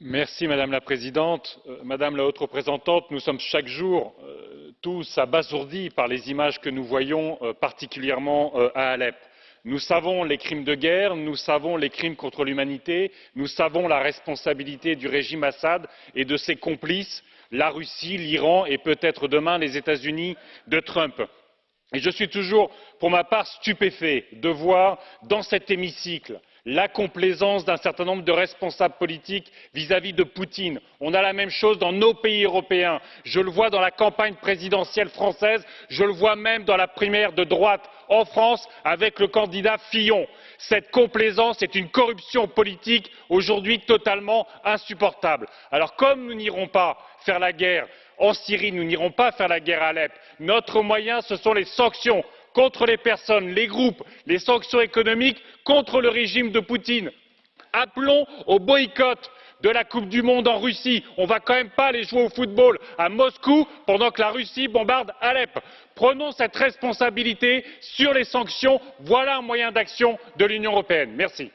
madame la présidente madame la haute représentante nous sommes chaque jour tous abasourdis par les images que nous voyons particulièrement à alep. nous savons les crimes de guerre nous savons les crimes contre l'humanité nous savons la responsabilité du régime assad et de ses complices la russie l'iran et peut être demain les états unis de trump. et je suis toujours pour ma part stupéfait de voir dans cet hémicycle la complaisance d'un certain nombre de responsables politiques vis à vis de poutine. on a la même chose dans nos pays européens je le vois dans la campagne présidentielle française je le vois même dans la primaire de droite en france avec le candidat fillon. cette complaisance est une corruption politique aujourd'hui totalement insupportable. alors comme nous n'irons pas faire la guerre en syrie nous n'irons pas faire la guerre à alep notre moyen ce sont les sanctions contre les personnes les groupes les sanctions économiques contre le régime de poutine. appelons au boycott de la coupe du monde en russie on ne va quand même pas aller jouer au football à moscou pendant que la russie bombarde alep. prenons cette responsabilité sur les sanctions voilà un moyen d'action de l'union européenne. merci.